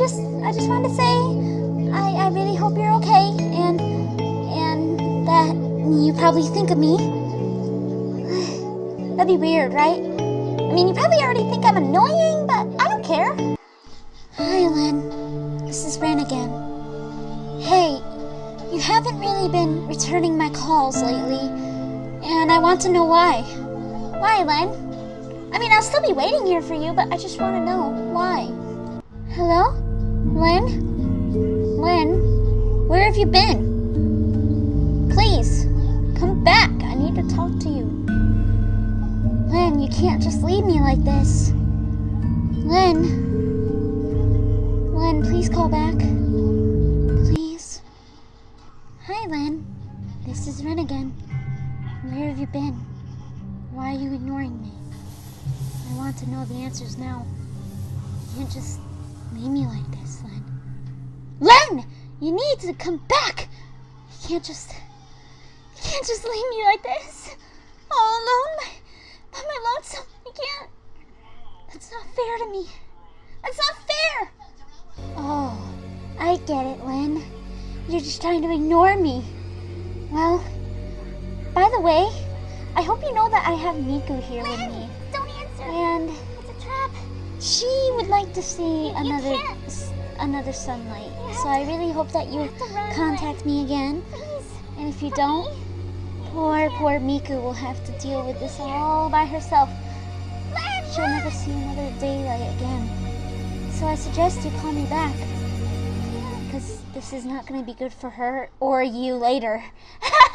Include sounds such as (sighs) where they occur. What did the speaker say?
I just wanted to say I, I really hope you're okay and and that you probably think of me. (sighs) That'd be weird, right? I mean, you probably already think I'm annoying, but I don't care. Hi, Lynn. This is Ren again. Hey, you haven't really been returning my calls lately, and I want to know why. Why, Len? I mean, I'll still be waiting here for you, but I just want to know why. Hello? Lynn? Lynn? Where have you been? Please, come back. I need to talk to you. Lynn, you can't just leave me like this. Lynn? Lynn, please call back. Please. Hi, Lynn. This is Ren again. Where have you been? Why are you ignoring me? I want to know the answers now. You can't just leave me like this, Len. Len! You need to come back! You can't just... You can't just leave me like this! All alone by, by my lonesome. You can't... That's not fair to me. That's not fair! Oh, I get it, Len. You're just trying to ignore me. Well, by the way, I hope you know that I have Miku here with me. Don't answer. And It's a trap. She would like to see another another sunlight. So I really hope that you have to run contact me again. Please. And if you don't, poor poor Miku will have to deal with this all by herself. She'll never see another daylight again. So I suggest you call me back. Because this is not going to be good for her or you later. (laughs)